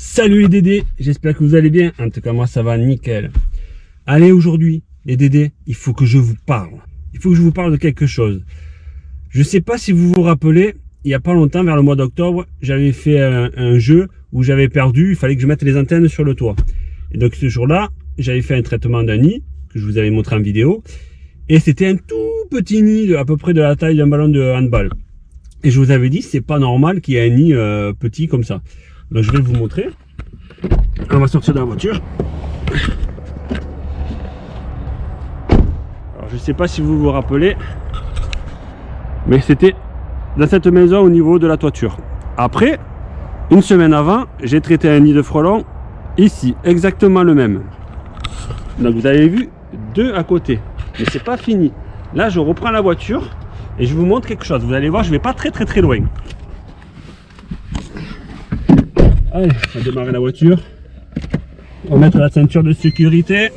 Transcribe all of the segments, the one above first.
Salut les Dédés, j'espère que vous allez bien. En tout cas, moi ça va nickel. Allez, aujourd'hui, les Dédés, il faut que je vous parle. Il faut que je vous parle de quelque chose. Je sais pas si vous vous rappelez, il y a pas longtemps, vers le mois d'octobre, j'avais fait un, jeu où j'avais perdu, il fallait que je mette les antennes sur le toit. Et donc ce jour-là, j'avais fait un traitement d'un nid, que je vous avais montré en vidéo. Et c'était un tout petit nid, à peu près de la taille d'un ballon de handball. Et je vous avais dit, c'est pas normal qu'il y ait un nid euh, petit comme ça. Donc je vais vous montrer. On va sortir de la voiture. Je sais pas si vous vous rappelez, mais c'était dans cette maison au niveau de la toiture. Après, une semaine avant, j'ai traité un nid de frelons ici, exactement le même. Donc vous avez vu deux à côté, mais c'est pas fini. Là, je reprends la voiture et je vous montre quelque chose. Vous allez voir, je vais pas très très très loin. Allez, on va démarrer la voiture. On va mettre la ceinture de sécurité.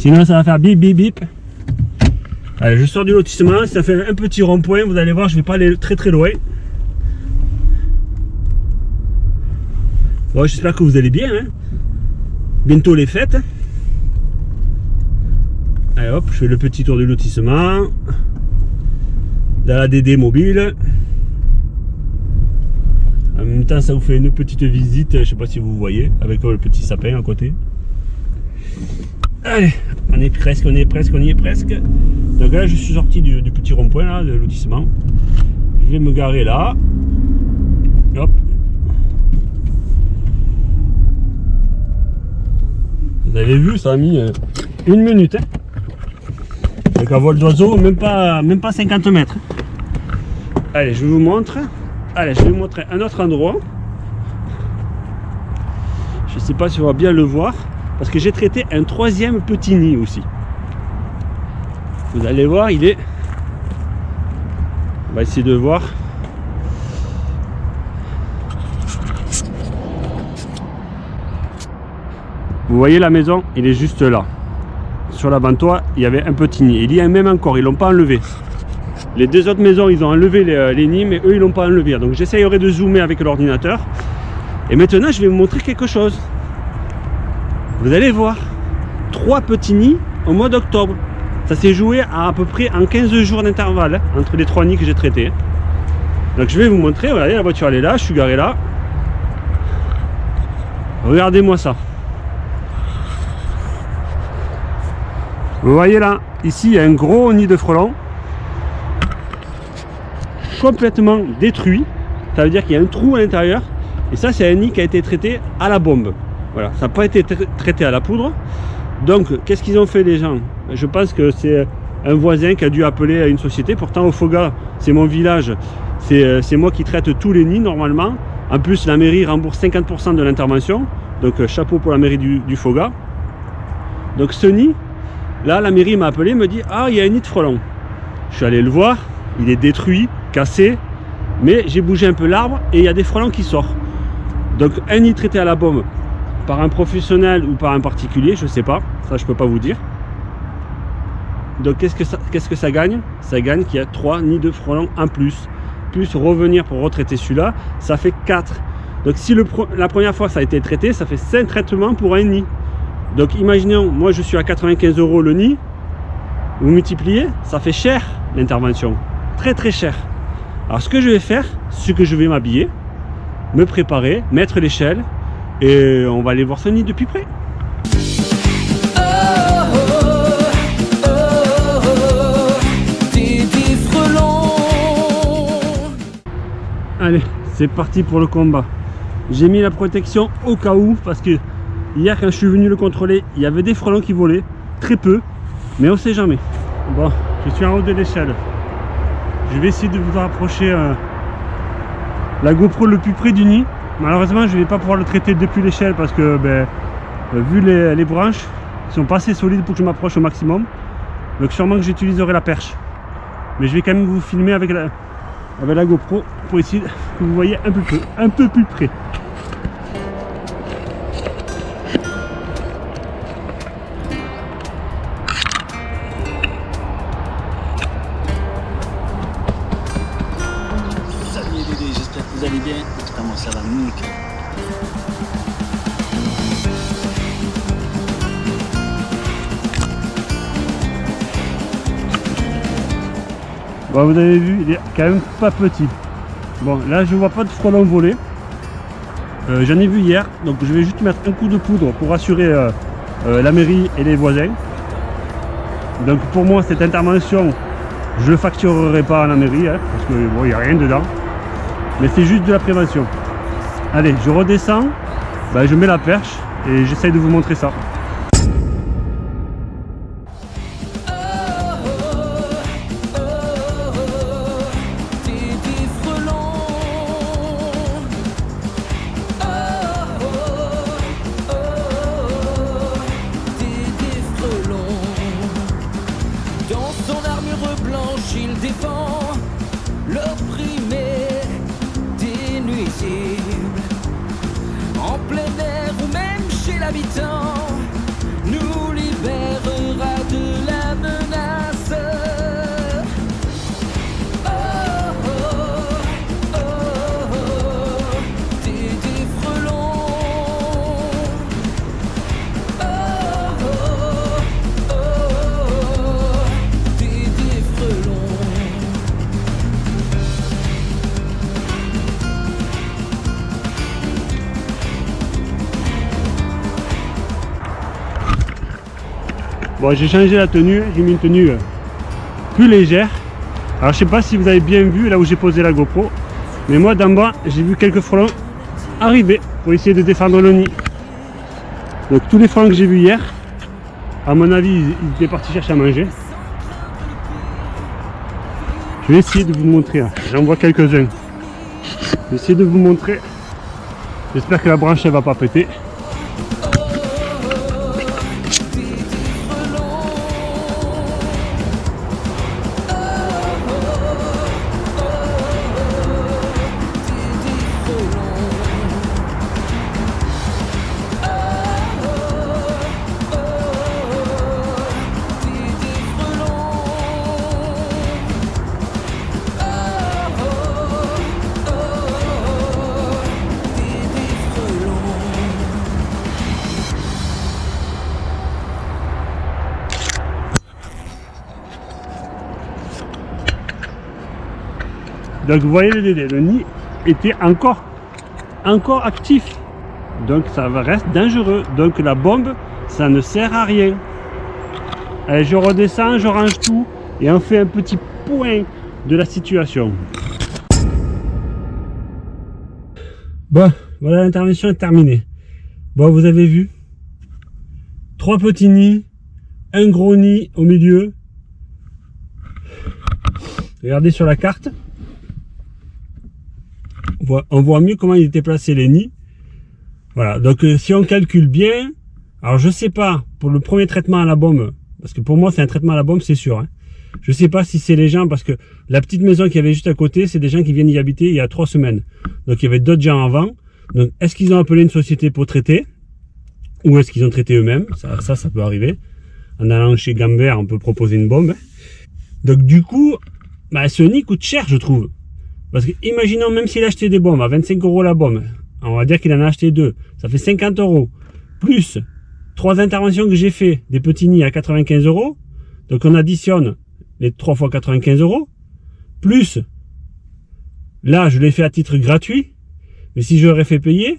Sinon, ça va faire bip bip bip. Allez, je sors du lotissement. Ça fait un petit rond-point. Vous allez voir, je vais pas aller très très loin. Bon, j'espère que vous allez bien. Hein. Bientôt les fêtes. Allez hop, je fais le petit tour du lotissement. Dans la DD mobile. Même temps, ça vous fait une petite visite, je sais pas si vous voyez, avec le petit sapin à côté. Allez, on est presque, on est presque, on y est presque. Donc là, je suis sorti du, petit rond-point là, de lotissement. Je vais me garer là. Hop. Vous avez vu, ça a mis euh, une minute. Hein avec un vol d'oiseau, même pas, même pas 50 mètres. Allez, je vous montre. Allez, je vais vous montrer un autre endroit. Je ne sais pas si on va bien le voir. Parce que j'ai traité un troisième petit nid aussi. Vous allez voir, il est... On va essayer de voir. Vous voyez la maison, il est juste là sur l'avant-toit, il y avait un petit nid. Il y a même encore, ils l'ont pas enlevé. Les deux autres maisons, ils ont enlevé les, euh, nids, mais eux, ils l'ont pas enlevé. Donc j'essayerai de zoomer avec l'ordinateur. Et maintenant, je vais vous montrer quelque chose. Vous allez voir. Trois petits nids au mois d'octobre. Ça s'est joué à à peu près en 15 jours d'intervalle hein, entre les trois nids que j'ai traités. Donc je vais vous montrer, regardez, la voiture elle est là, je suis garé là. Regardez-moi ça. Vous voyez là, ici il y a un gros nid de frelons complètement détruit. Ça veut dire qu'il y a un trou à l'intérieur. Et ça, c'est un nid qui a été traité à la bombe. Voilà, ça n'a pas été traité à la poudre. Donc, qu'est-ce qu'ils ont fait les gens? Je pense que c'est un voisin qui a dû appeler à une société. Pourtant, au Foga, c'est mon village. C'est moi qui traite tous les nids normalement. En plus, la mairie rembourse 50% de l'intervention. Donc, euh, chapeau pour la mairie du, du Foga. Donc, ce nid, Là, la mairie m'a appelé, me dit Ah, il y a un nid de frelons. Je suis allé le voir, il est détruit, cassé, mais j'ai bougé un peu l'arbre et il y a des frelons qui sortent. Donc, un nid traité à la bombe par un professionnel ou par un particulier, je ne sais pas, ça je peux pas vous dire. Donc, qu'est-ce que ça, qu'est-ce que ça gagne? Ça gagne qu'il y a trois nids de frelons en plus. Plus revenir pour retraiter celui-là, ça fait 4. Donc, si la première fois ça a été traité, ça fait 5 traitements pour un nid. Donc imaginons, moi je suis à 95 euros le nid, vous multipliez, ça fait cher l'intervention, très très cher. Alors ce que je vais faire, c'est que je vais m'habiller, me préparer, mettre l'échelle et on va aller voir ce nid depuis près. Allez, c'est parti pour le combat. J'ai mis la protection au cas où parce que Hier, quand je suis venu le contrôler, il y avait des frelons qui volaient, très peu, mais on sait jamais. Bon, je suis en haut de l'échelle. Je vais essayer de vous rapprocher euh, la GoPro le plus près du nid. Malheureusement, je ne vais pas pouvoir le traiter depuis l'échelle parce que, ben, euh, vu les, branches, ils sont pas assez solides pour que je m'approche au maximum. Donc sûrement que j'utiliserai la perche. Mais je vais quand même vous filmer avec la, avec la GoPro pour essayer que vous voyez un peu, un peu plus près. Ça va nickel. Bon, vous avez vu, il est quand même pas petit. Bon, là, je vois pas de frelons voler. Euh, J'en ai vu hier, donc je vais juste mettre un coup de poudre pour rassurer euh, euh, la mairie et les voisins. Donc pour moi, cette intervention, je ne facturerai pas à la mairie, hein, parce que bon, il n'y a rien dedans. Mais c'est juste de la prévention. Allez, je redescends, ben, je mets la perche et j'essaye de vous montrer ça. Bon, j'ai changé la tenue, j'ai mis une tenue euh, plus légère. Alors, je sais pas si vous avez bien vu là où j'ai posé la GoPro, mais moi d'en bas, j'ai vu quelques frelons arriver pour essayer de défendre le nid. Donc, tous les frelons que j'ai vus hier, à mon avis, ils étaient partis chercher à manger. Je vais essayer de vous montrer, là. j'en vois quelques-uns. Je de vous montrer. J'espère que la branche elle va pas péter. Donc vous voyez le nid était encore, encore actif. Donc ça reste dangereux. Donc la bombe, ça ne sert à rien. Allez, je redescends, je range tout et on fait un petit point de la situation. Bon, voilà l'intervention est terminée. Bon, vous avez vu. Trois petits nids, un gros nid au milieu. Regardez sur la carte. On voit, mieux comment ils étaient placés les nids. Voilà, donc euh, si on calcule bien, alors je sais pas pour le premier traitement à la bombe, parce que pour moi c'est un traitement à la bombe, c'est sûr. Hein. Je sais pas si c'est les gens, parce que la petite maison qu'il y avait juste à côté, c'est des gens qui viennent y habiter il y a trois semaines. Donc il y avait d'autres gens avant. Donc est-ce qu'ils ont appelé une société pour traiter? Ou est-ce qu'ils ont traité eux-mêmes? Ça, ça, peut arriver. En allant chez Gambert, on peut proposer une bombe. Donc du coup, bah, ce nid coûte cher, je trouve. Parce que imaginons même s'il achetait des bombes à 25 euros la bombe, on va dire qu'il en a acheté deux, ça fait 50 euros. Plus trois interventions que j'ai fait, des petits nids à 95 euros. Donc on additionne les 3 fois 95 euros. Plus, là je l'ai fait à titre gratuit. Mais si je l'aurais fait payer,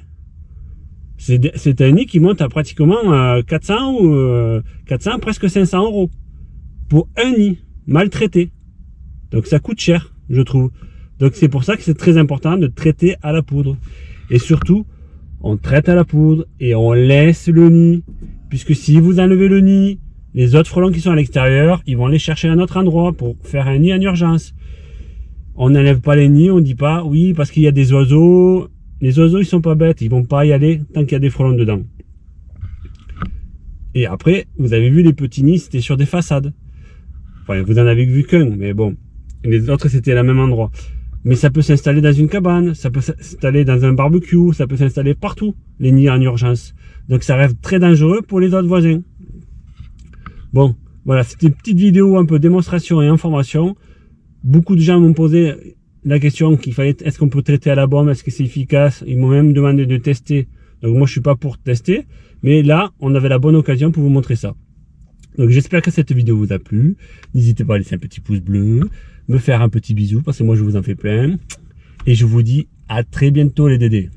c'est un nid qui monte à pratiquement euh, 400 ou euh, 400, presque 500 euros. Pour un nid maltraité. Donc ça coûte cher, je trouve. Donc c'est pour ça que c'est très important de traiter à la poudre. Et surtout, on traite à la poudre et on laisse le nid. Puisque si vous enlevez le nid, les autres frelons qui sont à l'extérieur, ils vont aller chercher un autre endroit pour faire un nid en urgence. On n'enlève pas les nids, on dit pas oui parce qu'il y a des oiseaux. Les oiseaux ils sont pas bêtes, ils vont pas y aller tant qu'il y a des frelons dedans. Et après, vous avez vu les petits nids, c'était sur des façades. Enfin, vous en avez vu qu'un, mais bon. Les autres, c'était à même endroit. Mais ça peut s'installer dans une cabane, ça peut s'installer dans un barbecue, ça peut s'installer partout, les nids en urgence. Donc ça reste très dangereux pour les autres voisins. Bon, voilà, c'était une petite vidéo un peu démonstration et information. Beaucoup de gens m'ont posé la question qu'il fallait, est-ce qu'on peut traiter à la bombe, est-ce que c'est efficace? Ils m'ont même demandé de tester. Donc moi je suis pas pour tester, mais là on avait la bonne occasion pour vous montrer ça. Donc j'espère que cette vidéo vous a plu. N'hésitez pas à laisser un petit pouce bleu me faire un petit bisou parce que moi je vous en fais plein. Et je vous dis à très bientôt les dédés.